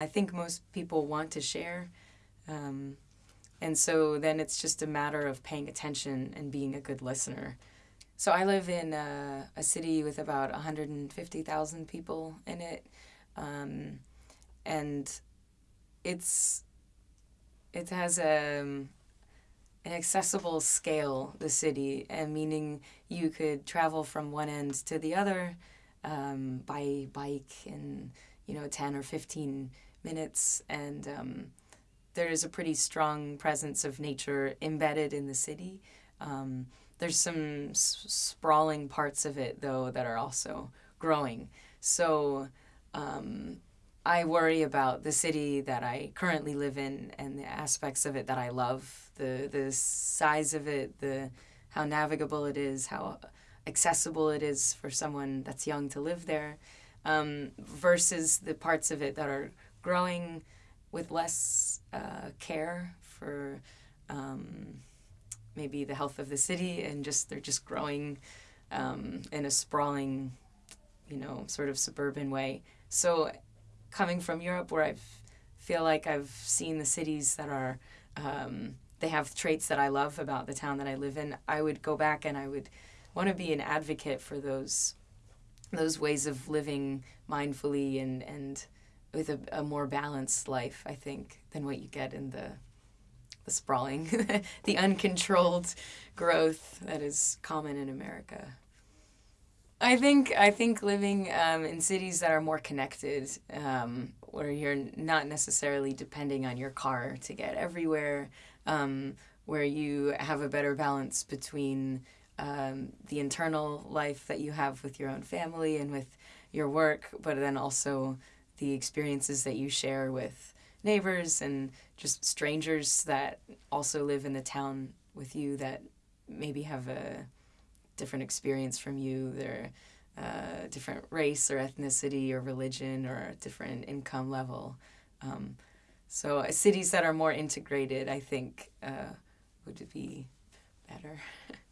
I think most people want to share. Um, and so then it's just a matter of paying attention and being a good listener. So I live in a, a city with about 150,000 people in it. Um, and it's it has a um, an accessible scale the city and meaning you could travel from one end to the other um, by bike in you know 10 or 15 minutes and um, there is a pretty strong presence of nature embedded in the city. Um, there's some sprawling parts of it though that are also growing. So um, I worry about the city that I currently live in and the aspects of it that I love, the the size of it, the how navigable it is, how accessible it is for someone that's young to live there, um, versus the parts of it that are growing with less uh, care for um, maybe the health of the city and just they're just growing um, in a sprawling, you know, sort of suburban way. So coming from Europe, where I feel like I've seen the cities that are, um, they have traits that I love about the town that I live in. I would go back and I would want to be an advocate for those, those ways of living mindfully and and with a, a more balanced life. I think than what you get in the, the sprawling, the uncontrolled growth that is common in America. I think I think living um, in cities that are more connected, um, where you're not necessarily depending on your car to get everywhere, um, where you have a better balance between um, the internal life that you have with your own family and with your work, but then also the experiences that you share with neighbors and just strangers that also live in the town with you that maybe have a different experience from you. They're uh, different race or ethnicity or religion or a different income level. Um, so uh, cities that are more integrated, I think, uh, would be better.